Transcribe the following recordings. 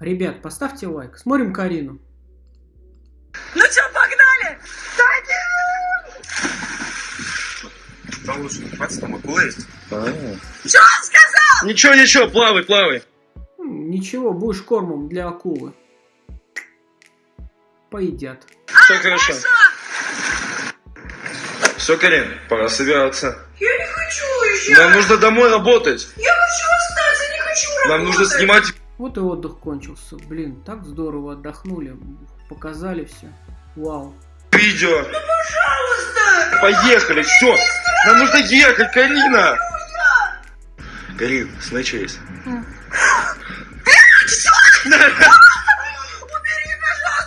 Ребят, поставьте лайк. Смотрим Карину. Ну чё, погнали? Там лучше не купаться, там акула есть. Чё он сказал? Ничего, ничего, плавай, плавай. Ничего, будешь кормом для акулы. Поедят. Все хорошо. Все, Карин, пора собираться. Я не хочу уезжать. Нам нужно домой работать. Я хочу остаться, не хочу работать. Нам нужно снимать Вот и отдых кончился. Блин, так здорово отдохнули. Показали все. Вау. видео. Пожалуйста. Поехали, все. Нам нужно ехать, Карина. Карин, есть.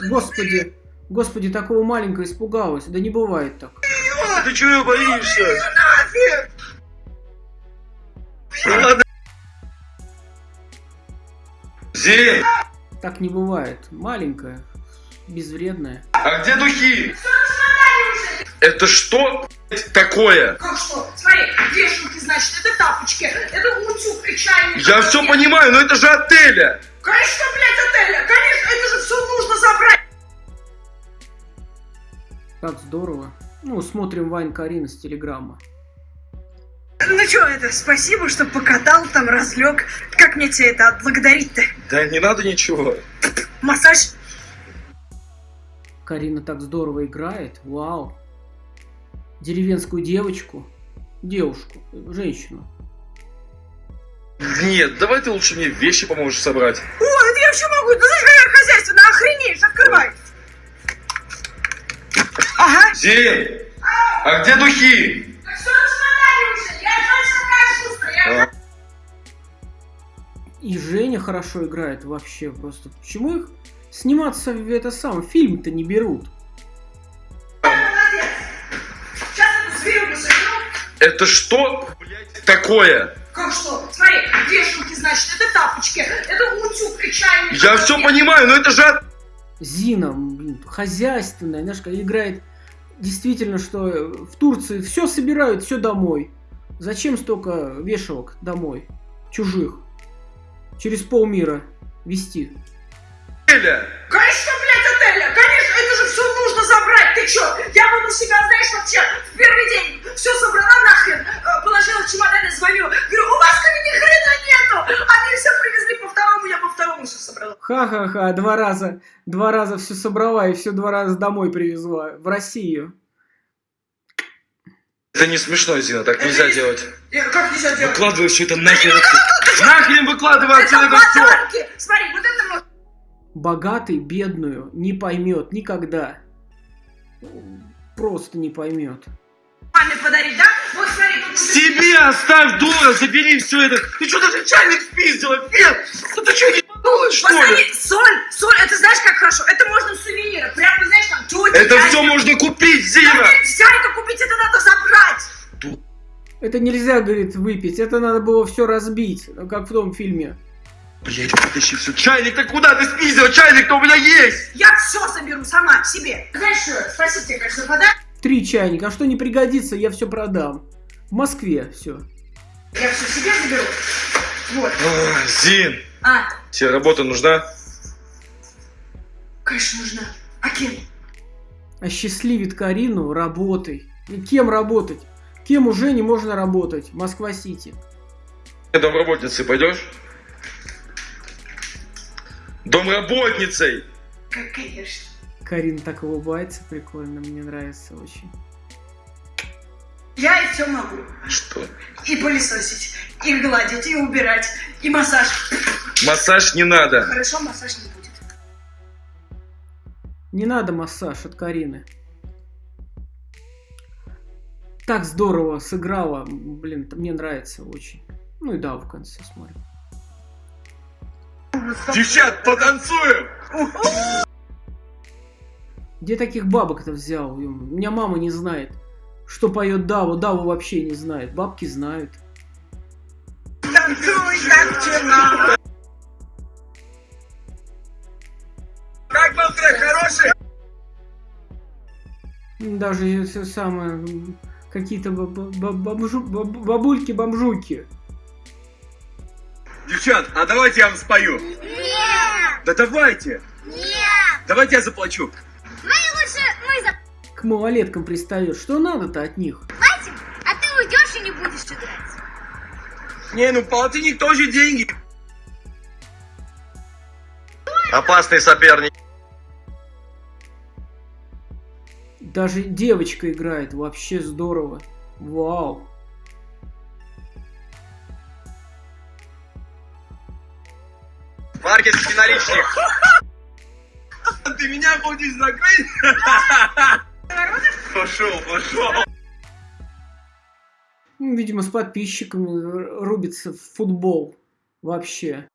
Господи, господи, такого маленького испугалась. Да не бывает так. Ты чего боишься? Ну Зин, Так не бывает. Маленькая, безвредная. а где духи? Это что такое? Как что? Смотри, вешалки, значит, это тапочки, это утюг и чайник. Я все понимаю, но это же отеля. Конечно, блядь, отеля. Конечно, это же все нужно забрать. Так здорово. Ну, смотрим Вайн Карина с телеграмма. Ну что это, спасибо, что покатал там, разлег. Как мне тебе это отблагодарить-то? Да не надо ничего. Массаж? Карина так здорово играет. Вау. Деревенскую девочку. Девушку. Женщину. Нет, давай ты лучше мне вещи поможешь собрать. О, это я вообще могу. Ты знаешь, какая хозяйственная, охренеешь, открывай. Ага. Зин, а где духи? И Женя хорошо играет вообще просто. Почему их сниматься в это сам фильм-то не берут? Это что, блядь, такое? Как что? Смотри, вешалки, значит, это тапочки, это утюг и чайник. Я все понимаю, но это же... от- Зина, блин, хозяйственная, знаешь, играет действительно, что э, в Турции все собирают, все домой. Зачем столько вешалок домой? Чужих. Через полмира вести. Отеля. Конечно, блядь, отеля! Конечно, это же все нужно забрать! Ты чё? Я бы на себя, знаешь, вообще в первый день все собрала нахрен, э, положила в чемодан и звоню. Говорю, у вас ко мне ни хрена нету! Они все привезли по второму, я по второму все собрала. Ха-ха-ха, два раза, два раза все собрала и все два раза домой привезла. В Россию. Это не смешно, Зина, так нельзя делать. Я, как нельзя делать? Выкладывай все это нахер. Нахрен выкладывай Это все. Смотри, вот это можно... Богатый бедную не поймет никогда. Просто не поймет. маме подарить, да? Вот смотри, тут... Себе оставь, дура, забери все это. Ты что, даже чайник спиздила, Фет? Ну ты что, не подумаешь, что ли? Посмотри, соль, соль, это знаешь как хорошо? Это можно сувениры, прямо, знаешь, там, тети, Это все можно купить, Да Зина. нельзя это купить, это надо забрать! Это нельзя, говорит, выпить. Это надо было все разбить, как в том фильме. Блять, вытащи все. Чайник-то куда ты спиздила? Чайник-то у меня есть. Я все заберу сама себе. Знаешь что, спасибо тебе, конечно, подарок. Три чайника. А что не пригодится, я все продам. В Москве все. Я все себе заберу. Вот. Ах, Зин, А, тебе работа нужна? конечно, нужна. А кем? Осчастливит Карину работой. И кем работать? Кем уже не можно работать? Москва-Сити. Домработницей пойдешь? Домработницей! Как, конечно. Карина так улыбается, прикольно, мне нравится очень. Я и все могу. Что? И пылесосить, и гладить, и убирать, и массаж. Массаж не надо. Хорошо, массаж не будет. Не надо массаж от Карины. Так здорово сыграла. Блин, мне нравится очень. Ну и да, в конце смотрим. Девчат, потанцуем! Где таких бабок-то взял? У меня мама не знает, что поет Даву. Даву вообще не знает. Бабки знают. Танцуй, как тена. Как был трек, хороший? Даже если самое... Какие-то ба- ба- ба- бомжу- ба- бабульки-бомжуки. Девчат, а давайте я вам спою. Нет! Да давайте. Нет! Давайте я заплачу. Мы лучше мы за... К малолеткам пристает. Что надо-то от них? Платим, а ты уйдешь и не будешь играть. Не, ну полтинник тоже деньги. Опасный соперник. Даже девочка играет. Вообще здорово. Вау. Маркетский наличник. Ты меня хочешь закрыть? Пошел, пошел. Ну, Видимо, с подписчиками рубится в футбол. Вообще.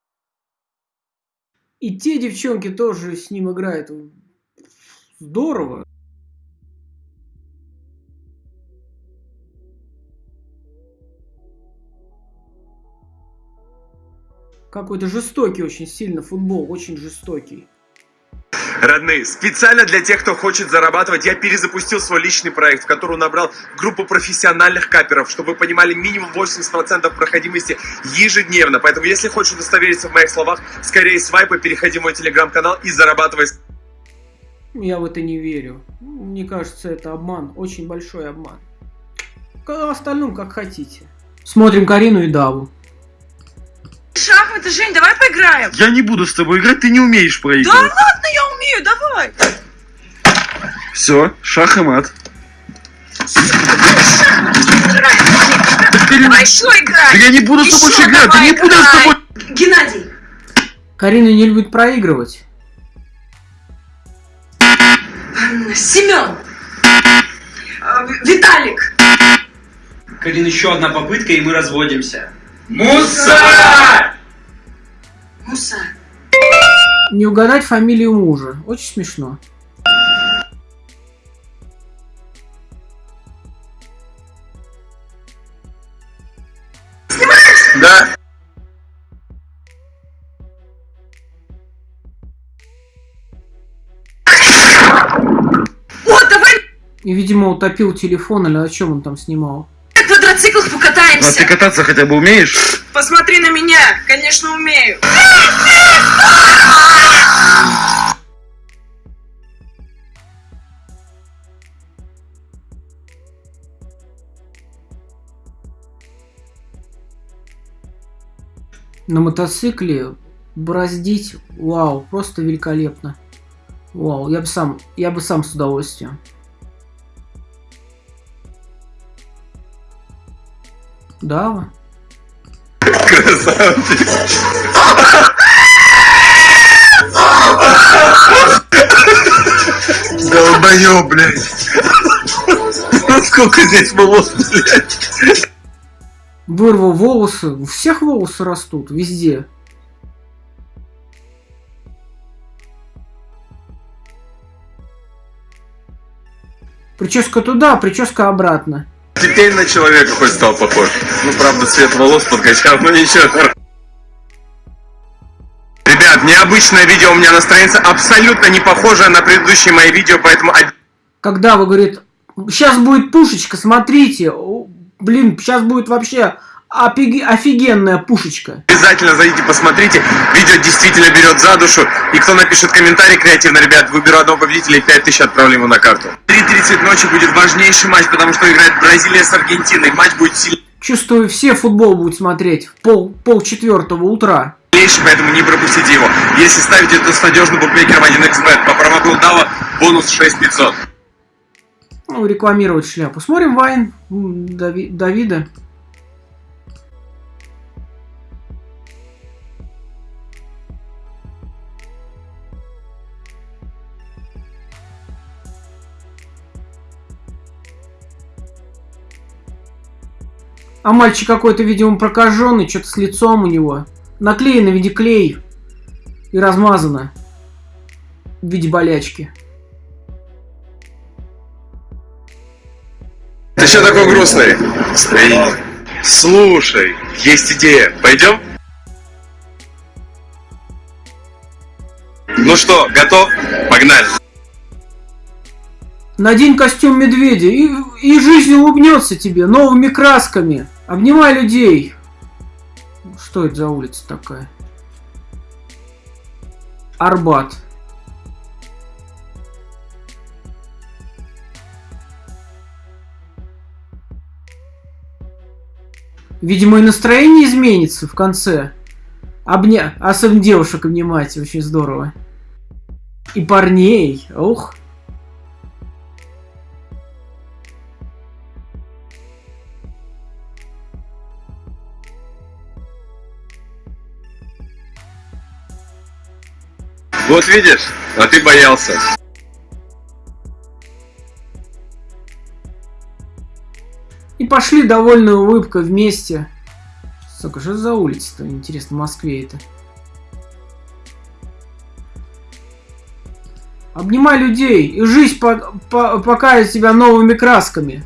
И те девчонки тоже с ним играют. Здорово. Какой-то жестокий очень сильно футбол, очень жестокий. Родные, специально для тех, кто хочет зарабатывать, я перезапустил свой личный проект, в который набрал группу профессиональных каперов, чтобы вы понимали минимум 80% проходимости ежедневно. Поэтому, если хочешь удостовериться в моих словах, скорее свайпай, переходи в мой телеграм-канал и зарабатывай. Я в это не верю. Мне кажется, это обман, очень большой обман. К остальном как хотите. Смотрим Карину и Даву. Шахматы, Жень, давай поиграем. Я не буду с тобой играть, ты не умеешь Да проигрывать. ладно, я умею, давай. Все, шах и мат. Давай еще играй. я не буду с тобой играть, да не буду с тобой- Геннадий, Карина не любит проигрывать. Семен, э, Виталик, Карин, еще одна попытка, и мы разводимся. Муса! Муса. Не угадать фамилию мужа. Очень смешно. Да. О, давай И, видимо, утопил телефон, или о чем он там снимал. на квадроциклах покатаемся. А ты кататься хотя бы умеешь? Посмотри на меня, конечно умею. На мотоцикле бороздить, вау, просто великолепно. Вау, я бы сам, я бы сам с удовольствием. Дава? Долбоёб, блядь. Ну сколько здесь волос, блядь. Вырвал волосы. У всех волосы растут, везде. Прическа туда, прическа обратно. Теперь на человека хоть стал похож. Ну, правда, цвет волос подкачал, но ничего. Ребят, необычное видео у меня на странице, абсолютно не похожее на предыдущие мои видео, поэтому Когда вы говорит, сейчас будет пушечка, смотрите, блин, сейчас будет вообще офигенная пушечка. обязательно зайдите, посмотрите. Видео действительно берет за душу. И кто напишет комментарий креативно, ребят, выберу одного победителя и 5000 отправлю ему на карту. 3.30 ночи будет важнейший матч, потому что играет Бразилия с Аргентиной. Матч будет сильный. Чувствую, все футбол будут смотреть в пол, пол четвертого утра. поэтому не пропустите его. Если ставите, то с надежным букмекером 1xbet по промокоду DAVA бонус 6500. Ну, рекламировать шляпу. Смотрим Вайн Дави- Давида. А мальчик какой-то, видимо, прокаженный, что-то с лицом у него. Наклеено в виде клей. И размазано. В виде болячки. Ты что такой грустный? Настроение. Слушай, есть идея. Пойдем? Ну что, готов? Погнали. Надень костюм медведя, и, и жизнь улыбнется тебе новыми красками. Обнимай людей. Что это за улица такая? Арбат. Видимо, и настроение изменится в конце. Обня... Особенно девушек обнимать, очень здорово. И парней, ух. Вот видишь, а ты боялся. И пошли довольной улыбкой вместе. Сука, что за улица-то, интересно, в Москве это? Обнимай людей, и жизнь по по покажет тебя новыми красками.